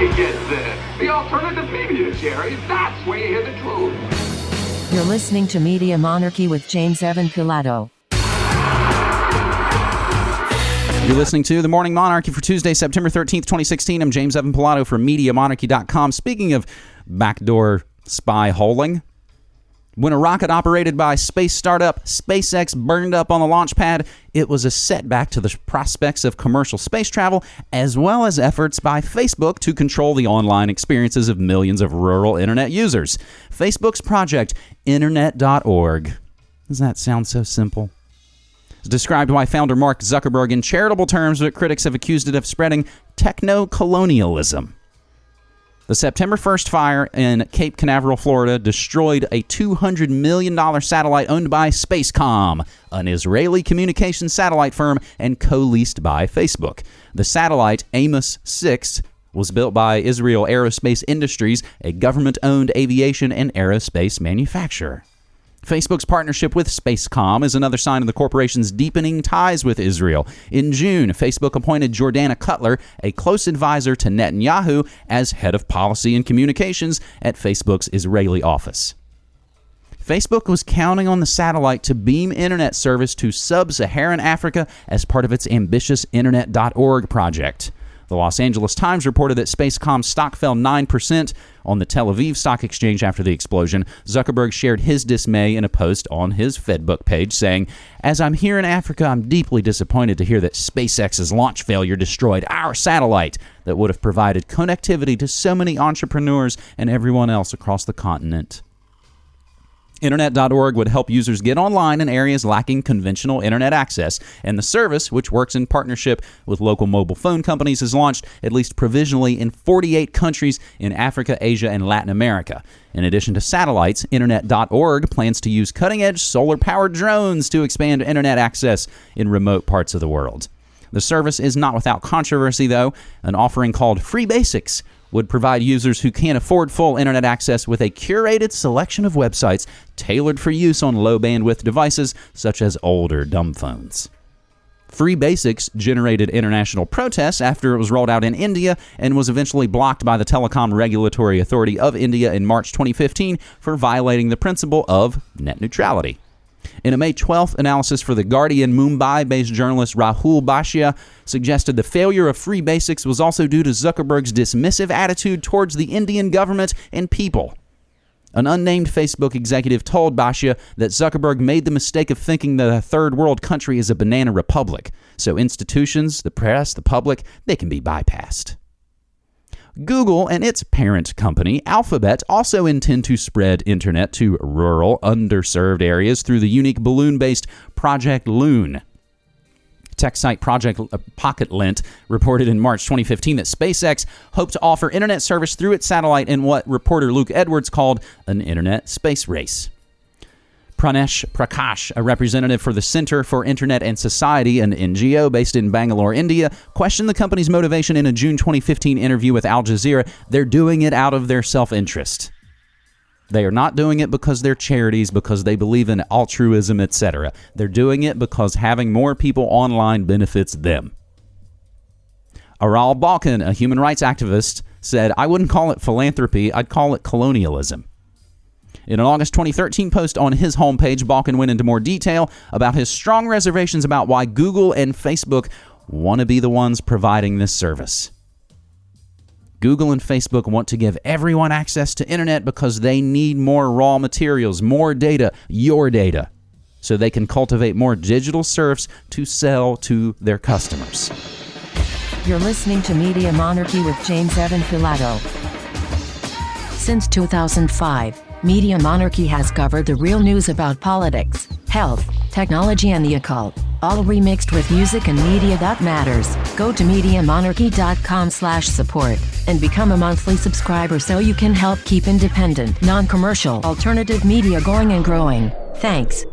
you get this. The alternative media, Jerry. That's where you hear the truth. You're listening to Media Monarchy with James Evan Pilato. You're listening to The Morning Monarchy for Tuesday, September 13th, 2016. I'm James Evan Pilato from MediaMonarchy.com. Speaking of backdoor spy holing, when a rocket operated by space startup SpaceX burned up on the launch pad, it was a setback to the prospects of commercial space travel, as well as efforts by Facebook to control the online experiences of millions of rural internet users. Facebook's project, Internet.org. Does that sound so simple? described by founder Mark Zuckerberg in charitable terms, but critics have accused it of spreading techno colonialism. The September 1st fire in Cape Canaveral, Florida, destroyed a $200 million satellite owned by Spacecom, an Israeli communications satellite firm and co leased by Facebook. The satellite, Amos 6, was built by Israel Aerospace Industries, a government owned aviation and aerospace manufacturer. Facebook's partnership with Spacecom is another sign of the corporation's deepening ties with Israel. In June, Facebook appointed Jordana Cutler, a close advisor to Netanyahu, as head of policy and communications at Facebook's Israeli office. Facebook was counting on the satellite to beam internet service to sub Saharan Africa as part of its ambitious Internet.org project. The Los Angeles Times reported that Spacecom's stock fell 9% on the Tel Aviv Stock Exchange after the explosion. Zuckerberg shared his dismay in a post on his Fedbook page, saying, As I'm here in Africa, I'm deeply disappointed to hear that SpaceX's launch failure destroyed our satellite that would have provided connectivity to so many entrepreneurs and everyone else across the continent. Internet.org would help users get online in areas lacking conventional internet access, and the service, which works in partnership with local mobile phone companies, is launched at least provisionally in 48 countries in Africa, Asia, and Latin America. In addition to satellites, Internet.org plans to use cutting edge solar powered drones to expand internet access in remote parts of the world. The service is not without controversy, though. An offering called Free Basics would provide users who can't afford full internet access with a curated selection of websites tailored for use on low bandwidth devices such as older dumb phones. Free Basics generated international protests after it was rolled out in India and was eventually blocked by the Telecom Regulatory Authority of India in March 2015 for violating the principle of net neutrality. In a May 12th analysis for The Guardian, Mumbai based journalist Rahul Bhatia suggested the failure of Free Basics was also due to Zuckerberg's dismissive attitude towards the Indian government and people. An unnamed Facebook executive told Bhatia that Zuckerberg made the mistake of thinking that a third world country is a banana republic, so institutions, the press, the public, they can be bypassed. Google and its parent company, Alphabet, also intend to spread internet to rural, underserved areas through the unique balloon based Project Loon. Tech site Project uh, Pocket reported in March 2015 that SpaceX hoped to offer internet service through its satellite in what reporter Luke Edwards called an internet space race. Pranesh Prakash, a representative for the Center for Internet and Society, an NGO based in Bangalore, India, questioned the company's motivation in a June 2015 interview with Al Jazeera. They're doing it out of their self interest. They are not doing it because they're charities, because they believe in altruism, etc. They're doing it because having more people online benefits them. Aral Balkan, a human rights activist, said, I wouldn't call it philanthropy, I'd call it colonialism. In an August 2013 post on his homepage, Balkan went into more detail about his strong reservations about why Google and Facebook want to be the ones providing this service. Google and Facebook want to give everyone access to internet because they need more raw materials, more data, your data, so they can cultivate more digital serfs to sell to their customers. You're listening to Media Monarchy with James Evan Pilato. Since 2005, Media Monarchy has covered the real news about politics, health, technology and the occult, all remixed with music and media that matters. Go to MediaMonarchy.com slash support and become a monthly subscriber so you can help keep independent, non-commercial, alternative media going and growing. Thanks.